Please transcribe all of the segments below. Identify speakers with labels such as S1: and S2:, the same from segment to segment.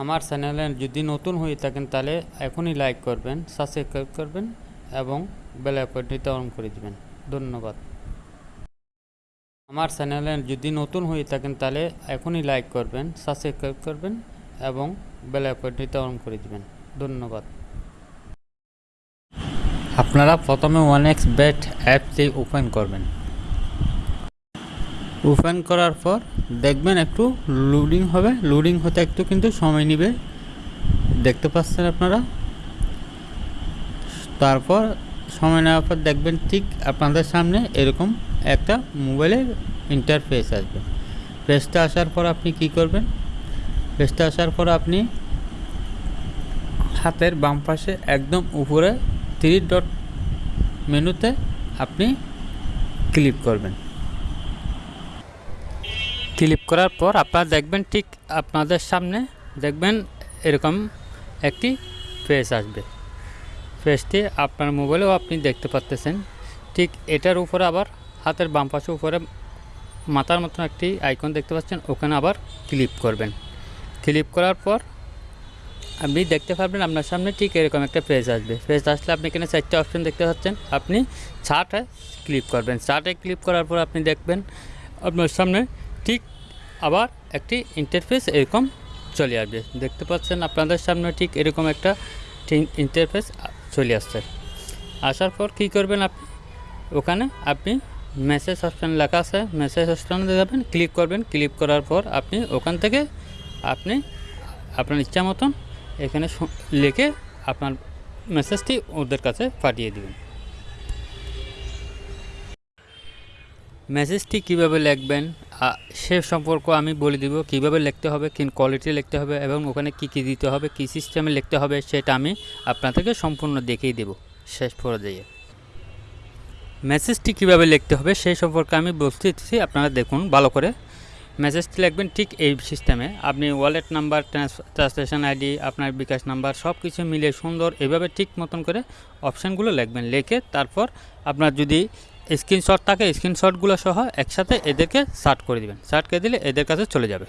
S1: আমার চ্যানেলে যদি নতুন হয়ে থাকেন তাহলে এখনই লাইক করবেন সাবস্ক্রাইব করবেন এবং বেল আইকনটিতে অন করে দিবেন। ধন্যবাদ। আমার চ্যানেলে যদি নতুন হয়ে থাকেন তাহলে এখনই লাইক করবেন সাবস্ক্রাইব করবেন এবং বেল আইকনটিতে অন করে দিবেন। ধন্যবাদ। আপনারা প্রথমে ওয়ান এক্স বেট অ্যাপটি ওপেন করবেন। ওপেন করার পর দেখবেন একটু লোডিং হবে। লোডিং হতে একটু কিন্তু সময় নেবে। দেখতে পাচ্ছেন আপনারা? তারপর সময় নেওয়ার পর দেখবেন ঠিক আপনাদের সামনে এরকম একটা মোবাইলের ইন্টারফেস আসবে। পেজটা আসার পর আপনি কি করবেন? পেজটা আসার পর আপনি হাতের বাম পাশে একদম উপরে থ্রি ডট মেনুতে আপনি ক্লিক করবেন। ক্লিক করার পর আপনারা দেখবেন ঠিক আপনাদের সামনে দেখবেন এরকম একটি ফেস আসবে। ফেসটি আপনার মোবাইলেও আপনি দেখতে পাচ্তেছেন ঠিক এটার উপরে আবার হাতের বাম পাশে উপরে মাথার মতন একটি আইকন দেখতে পাচ্ছেন, ওখানে আবার ক্লিক করবেন। ক্লিক করার পর আপনি দেখতে পারবেন আপনার সামনে ঠিক এরকম একটা পেজ আসবে। পেজ আসলে আপনি এখানে চারটে অপশন দেখতে পাচ্ছেন। আপনি চার্টে ক্লিক করবেন। চার্টে ক্লিক করার পর আপনি দেখবেন আপনার সামনে ঠিক আবার একটি ইন্টারফেস এরকম চলে আসবে। দেখতে পাচ্ছেন আপনাদের সামনে ঠিক এরকম একটা ইন্টারফেস চলে আসছে। আসার পর কী করবেন আপনি ওখানে আপনি মেসেজ অপশান লেখা আছে মেসেজ অপশানে যাবেন ক্লিক করবেন। ক্লিক করার পর আপনি ওখান থেকে আপনি আপনার ইচ্ছা মতন এখানে লিখে আপনার মেসেজটি ওদের কাছে পাঠিয়ে দেবেন। মেসেজটি কীভাবে লিখবেন? সে সম্পর্ক আমি বলে দিব কীভাবে লিখতে হবে কি কোয়ালিটি লিখতে হবে এবং ওখানে কি কি দিতে হবে, কি সিস্টেমে লিখতে হবে সেটা আমি আপনাদেরকে সম্পূর্ণ দেখিয়ে দেব শেষ পর্যায়ে। মেসেজটি কীভাবে লিখতে হবে সেই সম্পর্কে আমি বলতেছি আপনারা দেখুন ভালো করে। মেসেজটি লিখবেন ঠিক এই সিস্টেমে আপনি ওয়ালেট নাম্বার ট্রান্সলেশন আইডি আপনার বিকাশ নাম্বার সব কিছু মিলে সুন্দর এভাবে ঠিক মতন করে অপশানগুলো লিখবেন। লিখে তারপর আপনার যদি স্ক্রিনশট থাকে, স্ক্রিনশটগুলো সহ একসাথে এদেরকে সার্ট করে দিবেন। সার্ট করে দিলে এদের কাছে চলে যাবে।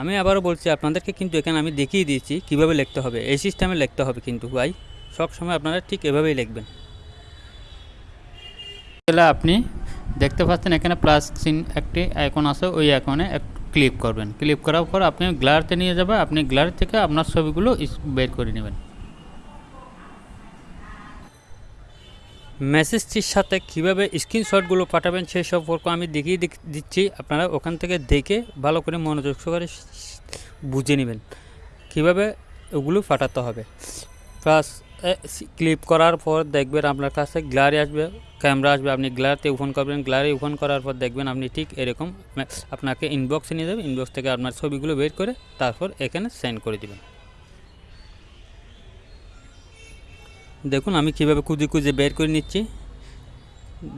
S1: আমি আবারও বলছি, আপনাদেরকে কিন্তু এখানে আমি দেখিয়ে দিয়েছি কীভাবে লিখতে হবে। এই সিস্টেমে লিখতে হবে কিন্তু ভাই। সব সময় আপনারা ঠিক এভাবেই লিখবেন। তাহলে আপনি দেখতে পাচ্ছেন এখানে প্লাস সিন একটি আইকন আছে, ওই আইকনে ক্লিক করবেন। ক্লিক করার পর আপনি গ্লারতে নিয়ে যাবে আপনি গ্লার থেকে আপনার ছবিগুলো বের করে নেবেন। মেসেজটির সাথে কীভাবে স্ক্রিনশটগুলো পাঠাবেন সেই সম্পর্ক আমি দেখিয়ে দিচ্ছি। আপনারা ওখান থেকে দেখে ভালো করে মনোযোগ সহকারে বুঝে নেবেন কীভাবে ওগুলো পাঠাতে হবে। প্লাস ক্লিপ করার পর দেখবেন আপনার কাছে গ্লারি আসবে ক্যামেরা আসবে, আপনি গ্লারিতে ওপেন করবেন গ্লারি ওপেন করার পর দেখবেন আপনি ঠিক এরকম আপনাকে ইনবক্সে নিয়ে যাবে ইনবক্স থেকে আপনার ছবিগুলো বের করে তারপর এখানে সেন্ড করে দিবেন। দেখুন, আমি কীভাবে খুঁজে খুঁজে বের করে নিচ্ছি।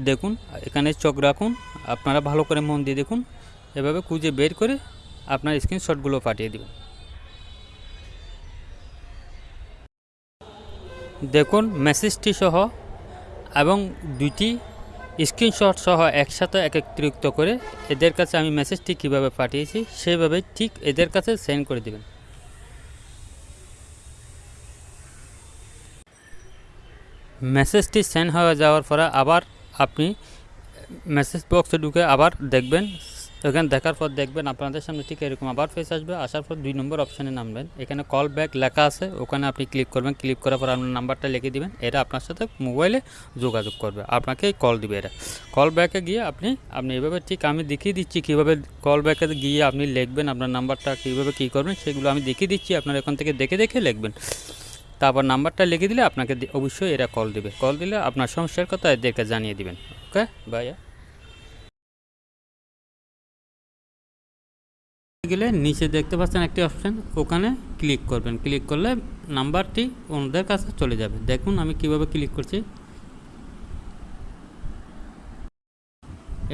S1: দেখুন, এখানে চোখ রাখুন, আপনারা ভালো করে মন দিয়ে দেখুন। এভাবে খুঁজে বের করে আপনার স্ক্রিনশটগুলো পাঠিয়ে দেবেন। দেখুন মেসেজটি সহ এবং দুইটি স্ক্রিনশট সহ একসাথে একত্রিত করে এদের কাছে আমি মেসেজটি কীভাবে পাঠিয়েছি, সেভাবে ঠিক এদের কাছে সেন্ড করে দেবেন। মেসেজটি সেন্ড হয়ে যাওয়ার পরে আবার আপনি মেসেজ বক্সে ঢুকে আবার দেখবেন। এখানে দেখার পর দেখবেন আপনাদের সামনে ঠিক এরকম আবার ফেস আসবে। আসার পর দুই নম্বর অপশানে নামবেন। এখানে কল ব্যাক লেখা আছে। ওখানে আপনি ক্লিক করবেন। ক্লিক করার পর আপনার নাম্বারটা লিখে দিবেন। এটা আপনার সাথে মোবাইলে যোগাযোগ করবে। আপনাকে কল দিবে এটা কল ব্যাকে গিয়ে আপনি আপনি এভাবে ঠিক আমি দেখিয়ে দিচ্ছি কীভাবে কল ব্যাকে গিয়ে আপনি লিখবেন আপনার নাম্বারটা কীভাবে কী করবেন, সেগুলো আমি দেখিয়ে দিচ্ছি। আপনার এখান থেকে দেখে দেখে লিখবেন। তারপর নাম্বারটা লিখে দিলে আপনাকে অবশ্যই এরা কল দিবে। কল দিলে আপনার সমস্যার কথা এদেরকে জানিয়ে দিবেন। ওকে? ভাইয়া গেলে নিচে দেখতে পাচ্ছেন একটি অপশান ওখানে ক্লিক করবেন। ক্লিক করলে নাম্বারটি ওনাদের কাছে চলে যাবে। দেখুন আমি কীভাবে ক্লিক করছি।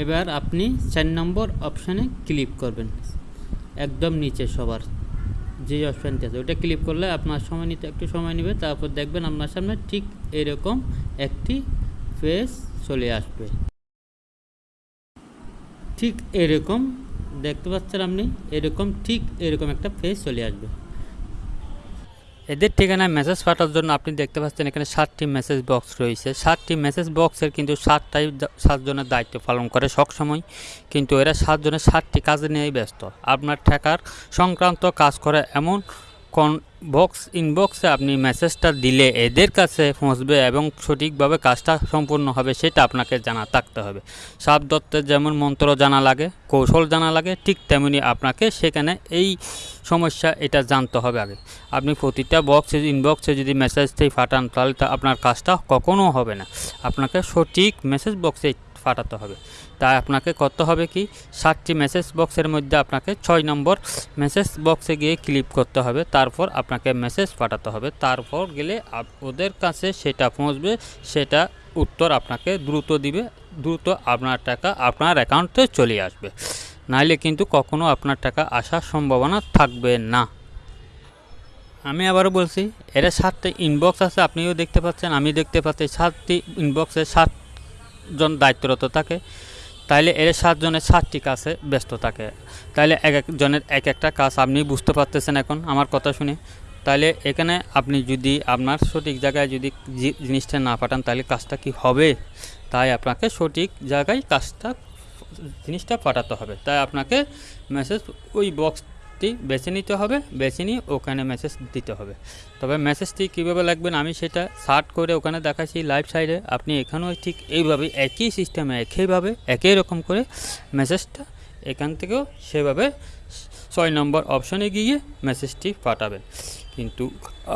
S1: এবার আপনি চার নম্বর অপশানে ক্লিক করবেন। একদম নিচে সবার। যে অপশানটি আছে ওটা ক্লিক করলে আপনার সময় নিতে, একটু সময় নেবে, তারপর দেখবেন আপনার সামনে ঠিক এরকম একটি পেজ চলে আসবে। ঠিক এরকম, দেখতে পাচ্ছেন আপনি? এরকম, ঠিক এরকম একটা পেজ চলে আসবে। এদের ঠিকানায় মেসেজ পাঠার জন্য আপনি দেখতে পাচ্ছেন এখানে সাতটি মেসেজ বক্স রয়েছে। সাতটি মেসেজ বক্সের কিন্তু সাতটাই সাতজনের দায়িত্ব পালন করে সবসময়। কিন্তু এরা সাতজনের সাতটি কাজ নিয়েই ব্যস্ত। আপনার ঠেকার সংক্রান্ত কাজ করে এমন কোন বক্স ইনবক্সে আপনি মেসেজটা দিলে এদের কাছে পৌঁছবে এবং সঠিকভাবে কাজটা সম্পূর্ণ হবে সেটা আপনাকে জানা থাকতে হবে। সাপ দত্তের যেমন মন্ত্র জানা লাগে, কৌশল জানা লাগে, ঠিক তেমনি আপনাকে সেখানে এই সমস্যা এটা জানতে হবে আগে। আপনি প্রতিটা বক্সে, ইনবক্সে যদি মেসেজটি ফাটান তাহলে তা আপনার কাজটা কখনো হবে না। আপনাকে সঠিক মেসেজ বক্সে ফাটাতে হবে। তাই আপনাকে করতে হবে কি? সাতটি মেসেজ বক্সের মধ্যে আপনাকে ছয় নম্বর মেসেজ বক্সে গিয়ে ক্লিক করতে হবে। তারপর আপনাকে মেসেজ পাঠাতে হবে। তারপর গেলে ওদের কাছে সেটা পৌঁছবে, সেটা উত্তর আপনাকে দ্রুত দিবে, দ্রুত আপনার টাকা আপনার অ্যাকাউন্টে চলে আসবে। নাইলে কিন্তু কখনো আপনার টাকা আসার সম্ভাবনা থাকবে না। আমি আবারও বলছি, এরা সাতটি ইনবক্স আছে, আপনিও দেখতে পাচ্ছেন আমি দেখতে পাচ্ছি। সাতটি ইনবক্সে সাতজন দায়িত্বরত থাকে। তাইলে এর সাতজনের সাতটি কাজে ব্যস্ত থাকে। তাইলে এক একজনের এক একটা কাজ আপনি বুঝতে পারতেছেন এখন, আমার কথা শুনে। তাহলে এখানে আপনি যদি আপনার সঠিক জায়গায় যদি জিনিসটা না পাঠান তাহলে কাজটা কি হবে? তাই আপনাকে সঠিক জায়গায় কাজটা, জিনিসটা পাঠাতে হবে। তাই আপনাকে মেসেজ ওই বক্সটি বেছে নিতে হবে, বেছে নিয়ে ওখানে মেসেজ দিতে হবে। তবে মেসেজটি কীভাবে লাগবেন আমি সেটা সার্ট করে ওখানে দেখাচ্ছি লাইভ সাইডে আপনি এখানেও ঠিক এইভাবে একই সিস্টেমে একইভাবে, একই রকম করে মেসেজটা এখান থেকেও সেভাবে ছয় নম্বর অপশনে গিয়ে মেসেজটি পাঠাবেন। কিন্তু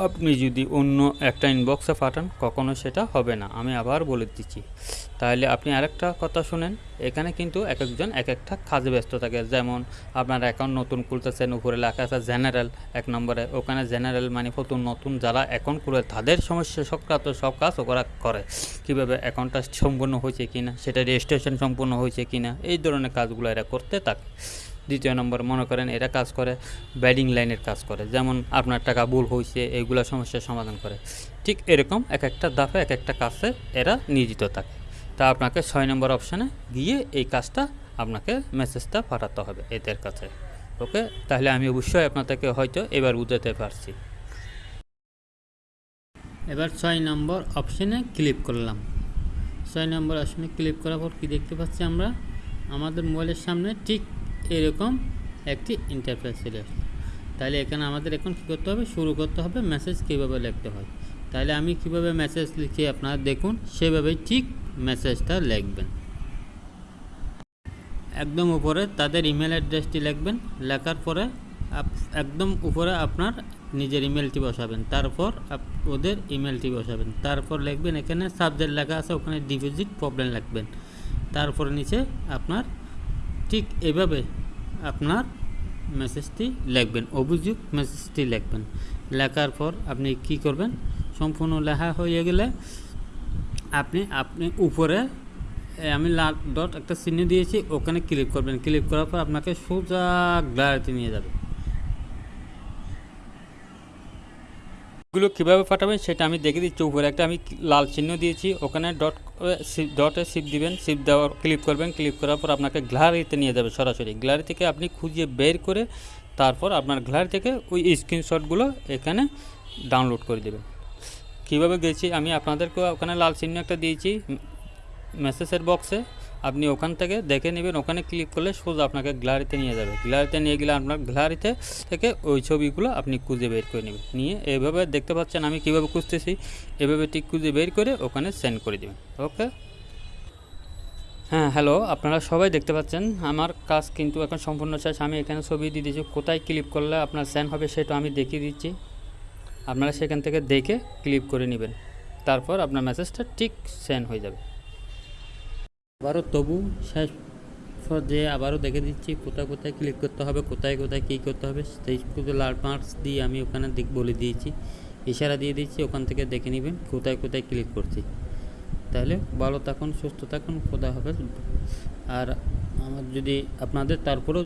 S1: আপনি যদি অন্য একটা ইনবক্সে পাঠান, কখনো সেটা হবে না। আমি আবার বলে দিচ্ছি। তাহলে আপনি আরেকটা কথা শুনেন। এখানে কিন্তু এক একজন এক একটা কাজে ব্যস্ত থাকে। যেমন আপনার অ্যাকাউন্ট নতুন খুলতেছেন উপরে লেখা আছে জেনারেল এক নম্বরে। ওখানে জেনারেল মানে নতুন নতুন যারা অ্যাকাউন্ট খুলে তাদের সমস্যা সংক্রান্ত সব কাজ ওরা করে। কীভাবে অ্যাকাউন্টটা সম্পূর্ণ হয়েছে কিনা, সেটা রেজিস্ট্রেশন সম্পূর্ণ হয়েছে কিনা, এই ধরনের কাজগুলো এরা করতে থাকে। দ্বিতীয় নম্বর, মনে করেন এরা কাজ করে ব্যাডিং লাইনের কাজ করে, যেমন আপনার টাকা ভুল হয়েছে এইগুলো সমস্যার সমাধান করে। ঠিক এরকম এক একটা দাফে এক একটা কাজে এরা নিয়োজিত থাকে। তা আপনাকে ছয় নম্বর অপশানে গিয়ে এই কাজটা আপনাকে মেসেজটা পাঠাতে হবে এদের কাছে। ওকে? তাহলে আমি অবশ্যই আপনাদেরকে হয়তো এবার বুঝাতে পারছি। এবার ছয় নম্বর অপশানে ক্লিক করলাম। ছয় নম্বর অপশানে ক্লিক করার পর কী দেখতে পাচ্ছি আমরা? আমাদের মোবাইলের সামনে ঠিক এরকম একটি ইন্টারফেস চলে তাহলে এখানে আমাদের এখন কী করতে হবে? শুরু করতে হবে মেসেজ কীভাবে লিখতে হয়। তাহলে আমি কীভাবে মেসেজ লিখি আপনারা দেখুন সেভাবেই ঠিক মেসেজটা লিখবেন। একদম উপরে তাদের ইমেল অ্যাড্রেসটি লিখবেন। লেখার পরে একদম উপরে আপনার নিজের ইমেলটি বসাবেন। তারপর ওদের ইমেলটি বসাবেন। তারপর লিখবেন এখানে সাবজেক্ট লেখা আছে, ওখানে ডিপোজিট প্রবলেম লিখবেন। তারপর নিচে আপনার ঠিক এভাবে আপনার মেসেজটি লিখবেন, অভিযোগ মেসেজটি লিখবেন। লেখার পর আপনি কি করবেন? সম্পূর্ণ লেখা হয়ে গেলে আপনি আপনি উপরে আমি লাল ডট একটা চিহ্ন দিয়েছি, ওখানে ক্লিক করবেন। ক্লিক করার পর আপনাকে সোজা গ্যালারিতে নিয়ে যাবে। এগুলো কীভাবে পাঠাবেন সেটা আমি দেখে দিচ্ছি। উপরে একটা আমি লাল চিহ্ন দিয়েছি। ওখানে ডট ডটে সিপ দিবেন। সিপ দেওয়ার ক্লিক করবেন। ক্লিক করার পর আপনাকে গ্যালারিতে নিয়ে যাবে সরাসরি। গ্যালারি থেকে আপনি খুঁজে বের করে তারপর আপনার গ্যালারি থেকে ওই স্ক্রিনশটগুলো এখানে ডাউনলোড করে দেবেন। কীভাবে গেছি আমি আপনাদেরকে ওখানে লাল চিহ্ন একটা দিয়েছি। মেসেজের বক্সে আপনি ওখান থেকে দেখে নেবেন, ওখানে ক্লিক করলে সোজা আপনাকে গ্যালারিতে নিয়ে যাবে। গ্যালারিতে নিয়ে গেলে আপনার গ্যালারিতে থেকে ওই ছবিগুলো আপনি খুঁজে বের করে নেবেন। নিয়ে এভাবে দেখতে পাচ্ছেন আমি কীভাবে খুঁজতেছি, এভাবে ঠিক খুঁজে বের করে ওখানে সেন্ড করে দেবেন। ওকে হ্যাঁ হ্যালো আপনারা সবাই দেখতে পাচ্ছেন। আমার কাজ কিন্তু এখন সম্পূর্ণ শেষ। আমি এখানে ছবি দিয়ে দিয়েছি কোথায় ক্লিক করলে আপনার সেন্ড হবে সেটা আমি দেখিয়ে দিচ্ছি। আপনারা সেখান থেকে দেখে ক্লিক করে নেবেন। তারপর আপনার মেসেজটা ঠিক সেন্ড হয়ে যাবে। আবারও তবু শেষ পর্যায়ে আবারও দেখে দিচ্ছি কোথায় কোথায় ক্লিক করতে হবে, কোথায় কোথায় কী করতে হবে, সেই শুধু লাল মার্কস দিয়ে আমি ওখানে দিক বলে দিয়েছি। ইশারা দিয়ে দিচ্ছি ওখান থেকে দেখে নেবেন কোথায় কোথায় ক্লিক করছি। তাহলে ভালো থাকুন, সুস্থ থাকুন, খোদা হবে আর আমার যদি আপনাদের তারপরেও